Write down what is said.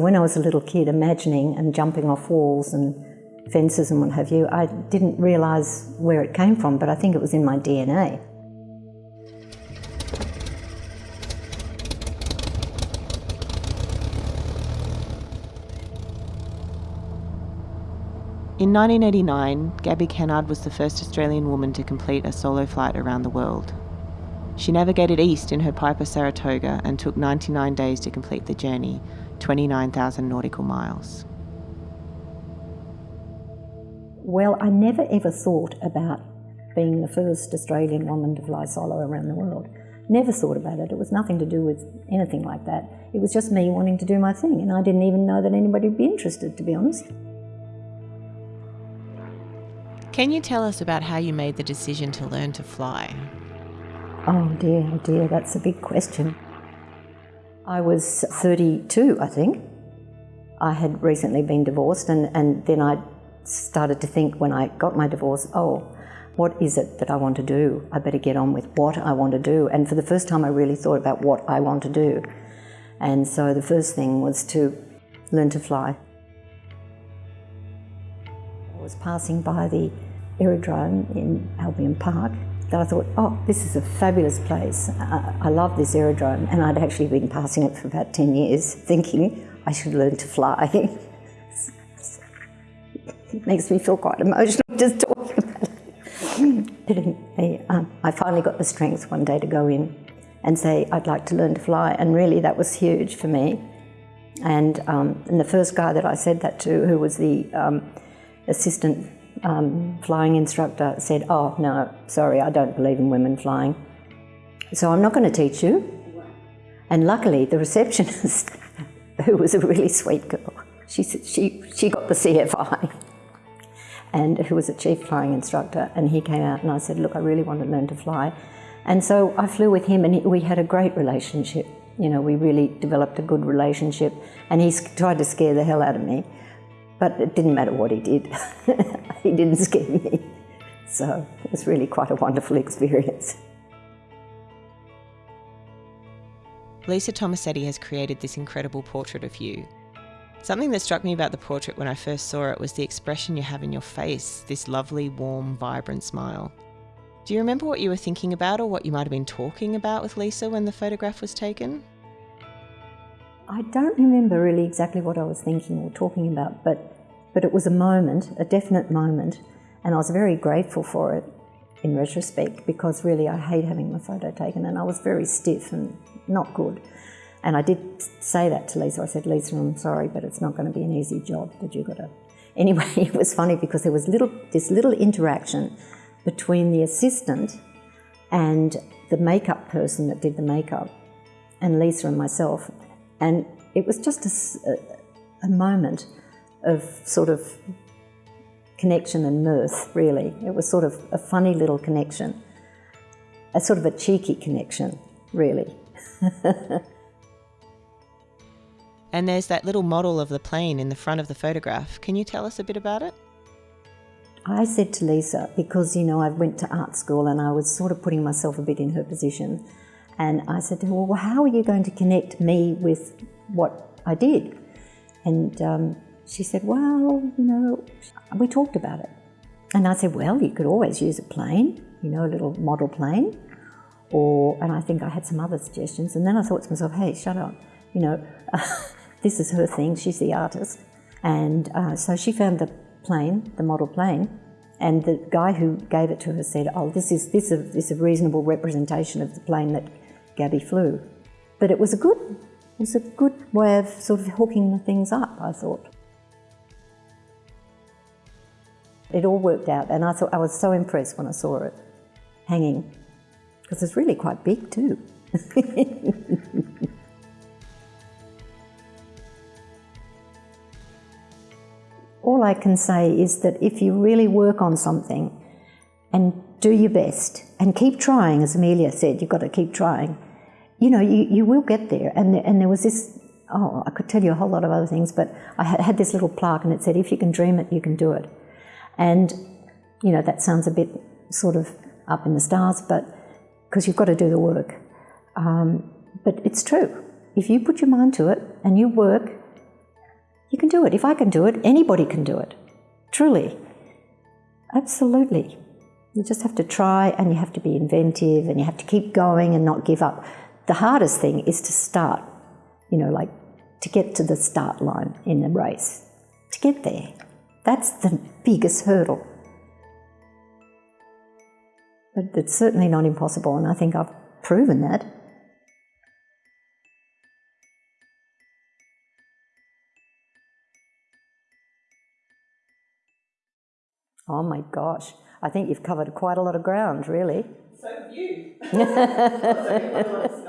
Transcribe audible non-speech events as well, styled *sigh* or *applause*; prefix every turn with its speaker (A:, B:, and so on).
A: When I was a little kid, imagining and jumping off walls and fences and what have you, I didn't realise where it came from, but I think it was in my DNA.
B: In 1989, Gaby Kennard was the first Australian woman to complete a solo flight around the world. She navigated east in her Piper Saratoga and took 99 days to complete the journey, 29,000 nautical miles.
A: Well, I never ever thought about being the first Australian woman to fly solo around the world. Never thought about it. It was nothing to do with anything like that. It was just me wanting to do my thing, and I didn't even know that anybody would be interested, to be honest.
B: Can you tell us about how you made the decision to learn to fly?
A: Oh dear, oh dear, that's a big question. I was 32, I think. I had recently been divorced, and, and then I started to think when I got my divorce, oh, what is it that I want to do? I better get on with what I want to do. And for the first time, I really thought about what I want to do. And so the first thing was to learn to fly. I was passing by the aerodrome in Albion Park that I thought, oh, this is a fabulous place. I, I love this aerodrome. And I'd actually been passing it for about 10 years thinking I should learn to fly. it *laughs* makes me feel quite emotional just talking about it. I, um, I finally got the strength one day to go in and say, I'd like to learn to fly. And really, that was huge for me. And, um, and the first guy that I said that to, who was the um, assistant um, flying instructor said, oh, no, sorry, I don't believe in women flying. So I'm not going to teach you. And luckily, the receptionist, *laughs* who was a really sweet girl, she, she, she got the CFI, *laughs* and who was a chief flying instructor, and he came out and I said, look, I really want to learn to fly. And so I flew with him and we had a great relationship. You know, we really developed a good relationship and he tried to scare the hell out of me. But it didn't matter what he did. *laughs* he didn't scare me. So it was really quite a wonderful experience.
B: Lisa Tomasetti has created this incredible portrait of you. Something that struck me about the portrait when I first saw it was the expression you have in your face, this lovely, warm, vibrant smile. Do you remember what you were thinking about or what you might have been talking about with Lisa when the photograph was taken?
A: I don't remember really exactly what I was thinking or talking about, but, but it was a moment, a definite moment, and I was very grateful for it in retrospect because really I hate having my photo taken and I was very stiff and not good. And I did say that to Lisa. I said, Lisa, I'm sorry, but it's not going to be an easy job that you've got to. Anyway, *laughs* it was funny because there was little, this little interaction between the assistant and the makeup person that did the makeup and Lisa and myself. And it was just a, a, moment of sort of connection and mirth, really. It was sort of a funny little connection, a sort of a cheeky connection, really. *laughs*
B: and there's that little model of the plane in the front of the photograph. Can you tell us a bit about it?
A: I said to Lisa, because you know I went to art school and I was sort of putting myself a bit in her position, and I said to her, well, how are you going to connect me with what I did? And um, she said, well, you know, we talked about it. And I said, well, you could always use a plane, you know, a little model plane. Or, and I think I had some other suggestions. And then I thought to myself, hey, shut up. You know, *laughs* this is her thing. She's the artist. And uh, so she found the plane, the model plane, and the guy who gave it to her said, oh, this is, this is, this is a reasonable representation of the plane that Gaby flew. But it was a good, it was a good way of sort of hooking the things up, I thought. It all worked out, and I thought I was so impressed when I saw it hanging, because it's really quite big too. *laughs* all I can say is that if you really work on something and do your best and keep trying, as Amelia said, you've got to keep trying, you know, you, you will get there. And, and there was this, oh, I could tell you a whole lot of other things, but I had this little plaque and it said, if you can dream it, you can do it. And, you know, that sounds a bit sort of up in the stars, but because you've got to do the work. Um, but it's true. If you put your mind to it and you work, You can do it. If I can do it, anybody can do it. Truly. Absolutely. You just have to try and you have to be inventive and you have to keep going and not give up. The hardest thing is to start, you know, like to get to the start line in the race, to get there. That's the biggest hurdle. But it's certainly not impossible, and I think I've proven that. Oh my gosh, I think you've covered quite a lot of ground, really.
B: So have you. *laughs*